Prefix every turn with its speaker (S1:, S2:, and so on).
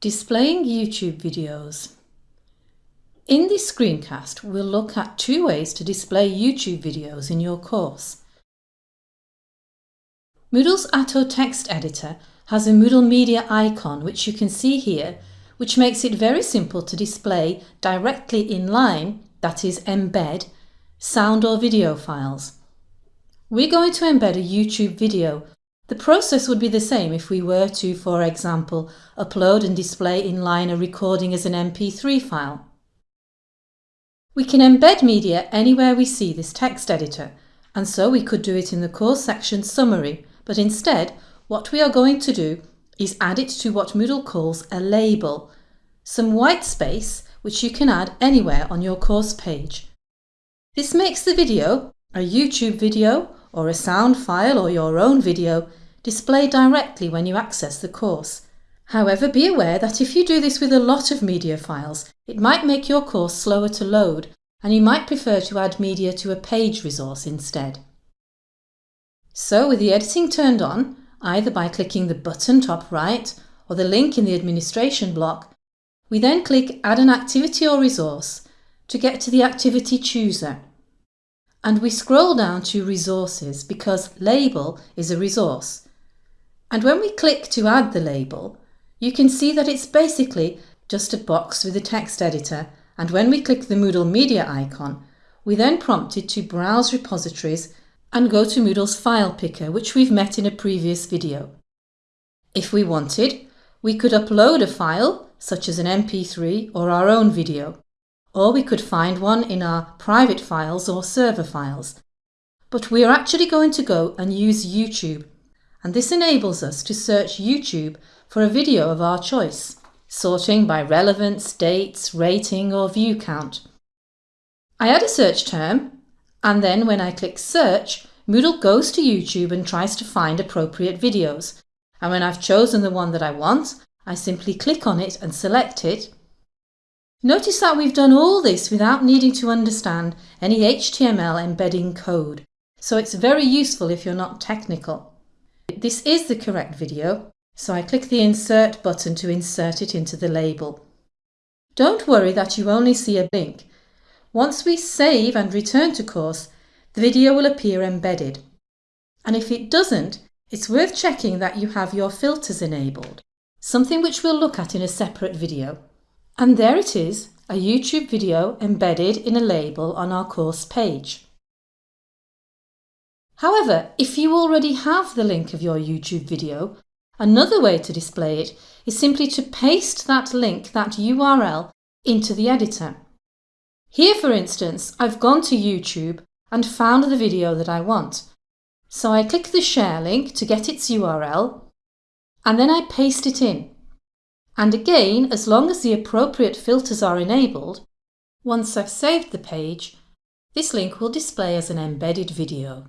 S1: Displaying YouTube videos. In this screencast, we'll look at two ways to display YouTube videos in your course. Moodle's Atto text editor has a Moodle Media icon which you can see here, which makes it very simple to display directly in line, that is embed, sound or video files. We're going to embed a YouTube video the process would be the same if we were to, for example, upload and display inline a recording as an MP3 file. We can embed media anywhere we see this text editor, and so we could do it in the course section summary, but instead what we are going to do is add it to what Moodle calls a label, some white space which you can add anywhere on your course page. This makes the video, a YouTube video or a sound file or your own video display directly when you access the course. However, be aware that if you do this with a lot of media files, it might make your course slower to load and you might prefer to add media to a page resource instead. So with the editing turned on, either by clicking the button top right or the link in the administration block, we then click Add an activity or resource to get to the activity chooser and we scroll down to Resources because Label is a resource. And when we click to add the label, you can see that it's basically just a box with a text editor and when we click the Moodle Media icon, we then prompted to browse repositories and go to Moodle's file picker which we've met in a previous video. If we wanted, we could upload a file such as an MP3 or our own video or we could find one in our private files or server files. But we are actually going to go and use YouTube, and this enables us to search YouTube for a video of our choice, sorting by relevance, dates, rating or view count. I add a search term, and then when I click search, Moodle goes to YouTube and tries to find appropriate videos. And when I've chosen the one that I want, I simply click on it and select it Notice that we've done all this without needing to understand any HTML embedding code, so it's very useful if you're not technical. This is the correct video, so I click the Insert button to insert it into the label. Don't worry that you only see a link. Once we save and return to course, the video will appear embedded. And if it doesn't, it's worth checking that you have your filters enabled, something which we'll look at in a separate video. And there it is, a YouTube video embedded in a label on our course page. However, if you already have the link of your YouTube video, another way to display it is simply to paste that link, that URL, into the editor. Here, for instance, I've gone to YouTube and found the video that I want. So I click the share link to get its URL and then I paste it in. And again, as long as the appropriate filters are enabled, once I've saved the page, this link will display as an embedded video.